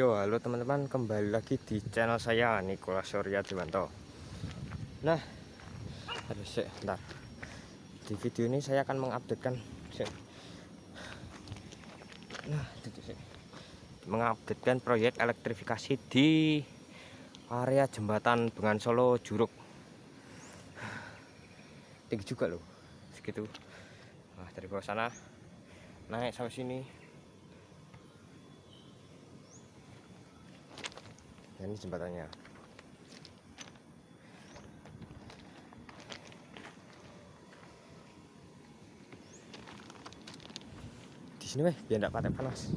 Yo halo teman-teman kembali lagi di channel saya Nikola Surya Dewanto Nah Aduh sih bentar. Di video ini saya akan mengupdatekan Nah itu sih Mengupdatekan proyek elektrifikasi di area jembatan Bengan Solo Juruk. Tinggi juga loh Segitu. Nah dari bawah sana Naik sampai sini Nah, ini jembatannya. Di sini weh biar tidak pakai panas.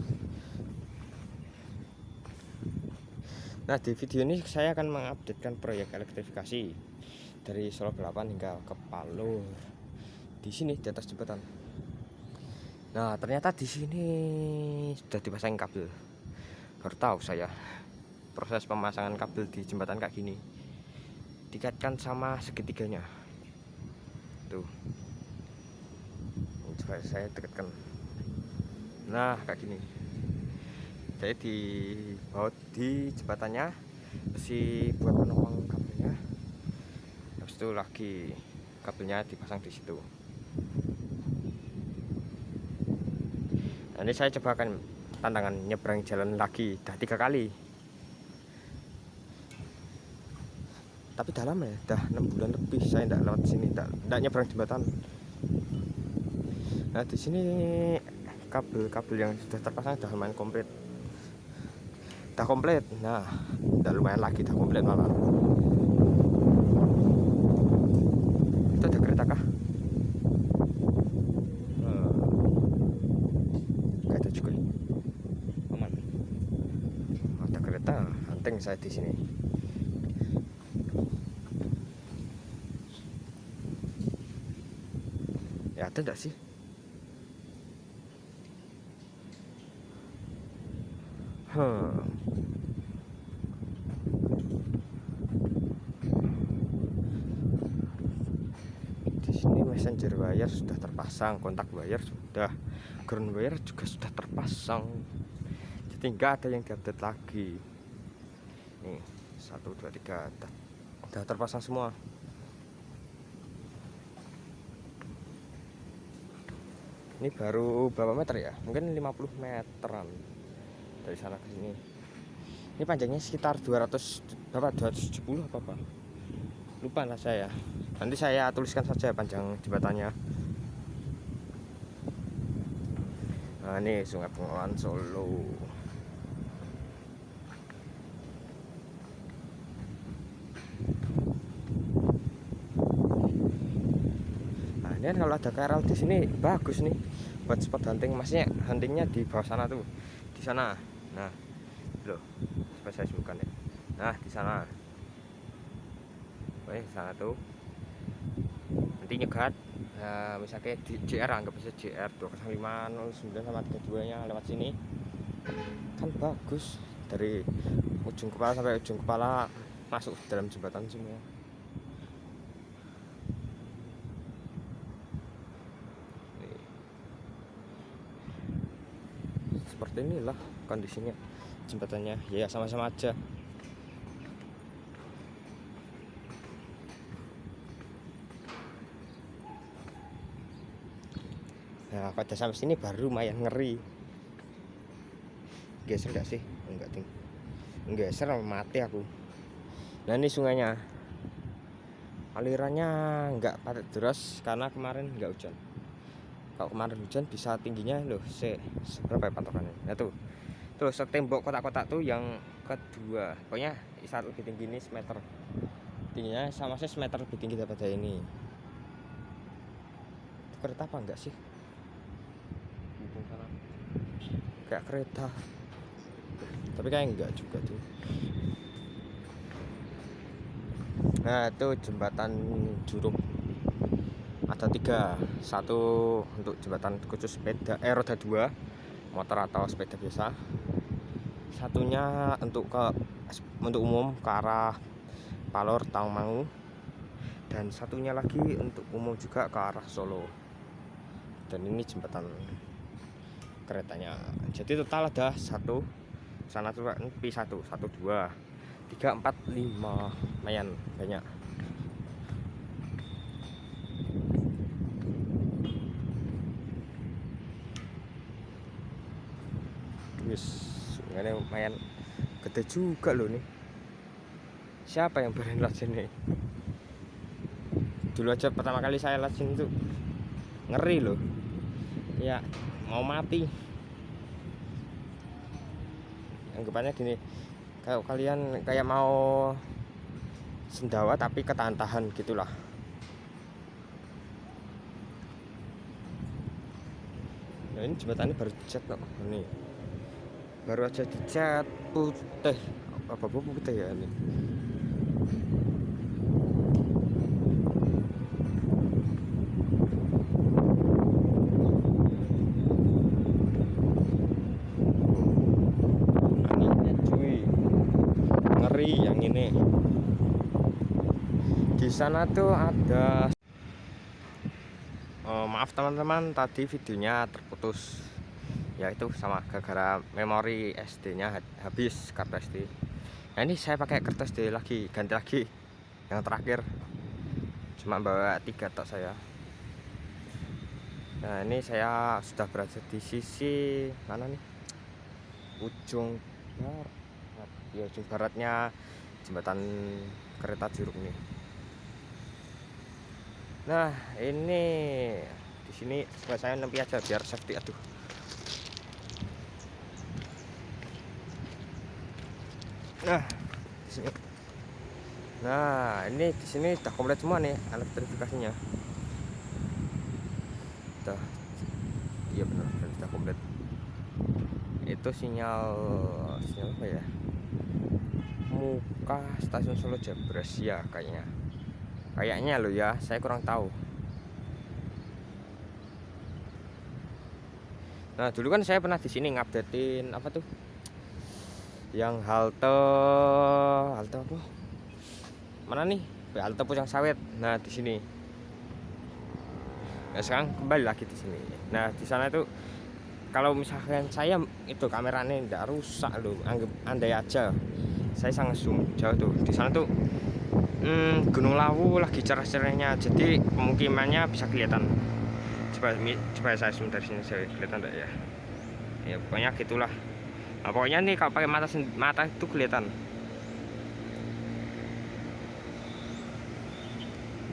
Nah di video ini saya akan mengupdatekan proyek elektrifikasi dari Solo 8 hingga ke Palur. Di sini di atas jembatan. Nah ternyata di sini sudah dipasang kabel. Baru tahu saya proses pemasangan kabel di jembatan kayak gini dikaitkan sama segitiganya tuh. Coba saya dekatkan. Nah kayak gini. Jadi di baut di jembatannya besi buat penopang kabelnya. Habis itu lagi kabelnya dipasang di situ. Ini saya coba akan tantangan nyebrang jalan lagi. Dah tiga kali tapi dalam ya dah enam bulan lebih saya tidak lewat sini tidak nyebrang jembatan. Nah di sini kabel-kabel yang sudah terpasang sudah lumayan komplit. Dah komplit? Nah tidak lumayan lagi dah komplit malah. Itu ada kereta kah? Hmm. ada juga aman. Ada kereta penting saya di sini ya ada enggak sih? Hmm. di sini messenger wire sudah terpasang kontak wire sudah ground wire juga sudah terpasang. Jadi enggak ada yang diupdate lagi. Nih satu dua tiga sudah terpasang semua ini baru berapa meter ya? Mungkin 50 meteran dari sana ke sini. Ini panjangnya sekitar 200 berapa? 270 apa apa lupa lah saya. Nanti saya tuliskan saja panjang jembatannya. Nah ini sungai Bengawan Solo ini kalau ada KRL di sini bagus nih buat spot hunting. Masnya huntingnya di bawah sana tuh di sana. Nah loh supaya saya sebutkan ya? Nah di sana. Oke, sana tuh. Nanti nyegat nah, misalnya di JR anggap bisa JR 20509 sama 32 nya lewat sini. Kan bagus dari ujung kepala sampai ujung kepala masuk dalam jembatan semua seperti inilah kondisinya jembatannya ya sama-sama aja. Nah pada sampai sini baru lumayan ngeri. Geser gak sih? Enggak ting. Geser mati aku. Nah ini sungainya. Alirannya enggak padat deras karena kemarin enggak hujan kalau kemarin hujan bisa tingginya loh se seberapa ya patokannya nah tuh. Tuh setembok kotak-kotak tuh yang kedua. Pokoknya saat lebih tinggi ini semeter tingginya sama saya semeter lebih tinggi daripada ini. Itu kereta apa enggak sih? Kayak kereta. Tapi kayak enggak juga tuh. Nah itu jembatan juruk ada tiga. Satu untuk jembatan khusus sepeda eh roda dua motor atau sepeda biasa. Satunya untuk ke untuk umum ke arah Palor Tangmangu. Dan satunya lagi untuk umum juga ke arah Solo. Dan ini jembatan keretanya. Jadi total ada satu sana tuh P1 1 2 3 4 5 lumayan banyak wis ini lumayan gede juga loh nih siapa yang berani lajin nih dulu aja pertama kali saya lajin itu ngeri loh ya mau mati. Anggapannya gini kalau kalian kayak mau sendawa tapi ketahan-tahan gitulah. Nah ini jembatannya baru dicat kok ini baru aja dicat putih. Apa putih ya ini? Yang ini. Di sana tuh ada oh, maaf teman-teman tadi videonya terputus ya itu sama gara-gara memori SD nya habis kartu SD nah ini saya pakai kertas SD lagi ganti lagi. Yang terakhir. Cuma bawa tiga tok saya. Nah ini saya sudah berada di sisi mana nih? Ujung barat. Ya ujung baratnya jembatan kereta jeruk nih. Nah ini di sini saya nempi aja biar safety aduh Nah, di sini. Nah, ini di sini sudah komplit semua nih elektrifikasinya. Sudah. Iya benar, sudah komplit. Itu sinyal sinyal apa ya? Muka stasiun Solo Jabres ya kayaknya. Kayaknya lo ya, saya kurang tahu. Nah, dulu kan saya pernah di sini ngupdatein apa tuh? Yang halte halte apa? Mana nih? Halte pucang sawit. Nah di sini. Nah sekarang kembali lagi di sini. Nah di sana itu kalau misalkan saya itu kameranya tidak rusak loh anggap andai aja. Saya sangat zoom jauh tuh. Di sana tuh hmm, Gunung Lawu lagi cerah-cerahnya. Jadi pemukimannya bisa kelihatan. Coba coba saya zoom dari sini saya kelihatan enggak ya? Ya pokoknya gitulah nah, pokoknya nih kalau pakai mata mata itu kelihatan.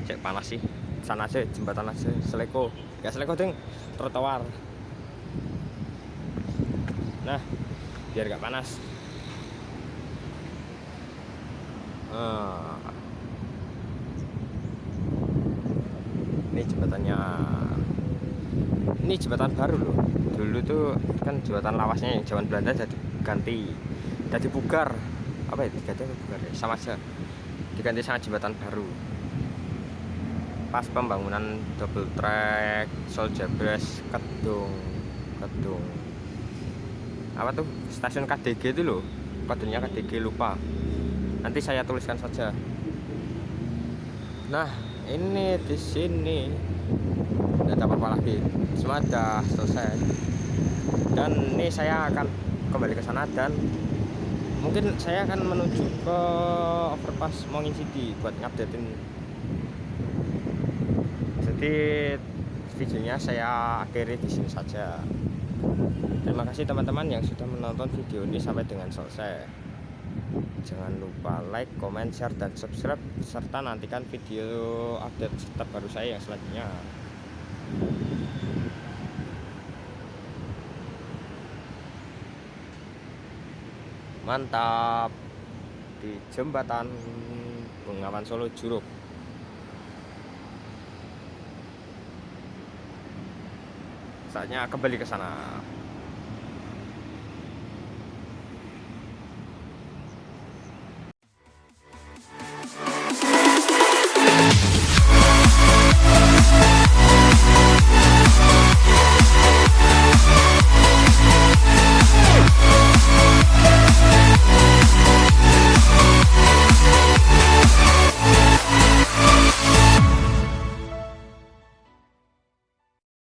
Cek panas sih. Sana aja jembatan aja. Seleko. Ya seleko ding trotoar. Nah biar gak panas. Nah. ini jembatannya ini jembatan baru loh dulu tuh kan jembatan lawasnya yang zaman Belanda jadi ganti jadi bugar. Apa ya diganti bugar ya? Sama aja. Diganti sama jembatan baru. Pas pembangunan double track Sol Jabres Kedung Kedung. Apa tuh? Stasiun KDG itu loh. Kodenya KDG lupa. Nanti saya tuliskan saja. Nah ini di sini tidak apa-apa lagi. Semua sudah selesai. Dan ini saya akan kembali ke sana dan mungkin saya akan menuju ke overpass Mongin City buat ngupdatein. Jadi videonya saya akhiri di sini saja. Terima kasih teman-teman yang sudah menonton video ini sampai dengan selesai. Jangan lupa like, comment, share, dan subscribe serta nantikan video update terbaru saya yang selanjutnya mantap. Di jembatan Bengawan Solo Juruk. Saatnya kembali ke sana Yeah.